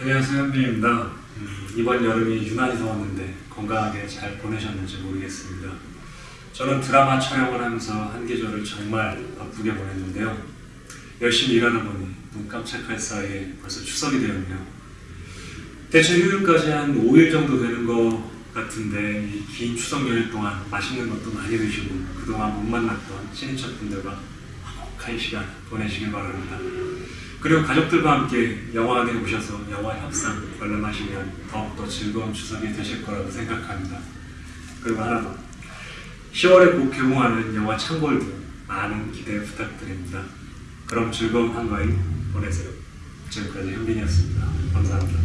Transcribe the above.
안녕하세요 현빈입니다. 음, 이번 여름이 유난히 더웠는데 건강하게 잘 보내셨는지 모르겠습니다. 저는 드라마 촬영을 하면서 한 계절을 정말 바쁘게 보냈는데요. 열심히 일하다 보니 눈 깜짝할 사이에 벌써 추석이 되었네요. 대체 휴일까지 한 5일 정도 되는 것 같은데 이 긴 추석 연휴 동안 맛있는 것도 많이 드시고 그동안 못 만났던 친인척분들과 화목한 시간 보내시길 바랍니다. 그리고 가족들과 함께 영화관에 오셔서 영화 협상 관람하시면 더욱더 즐거운 추석이 되실 거라고 생각합니다. 그리고 하나 더 10월에 곧 개봉하는 영화 창골도 많은 기대 부탁드립니다. 그럼 즐거운 한가위 보내세요. 지금까지 현빈이었습니다. 감사합니다.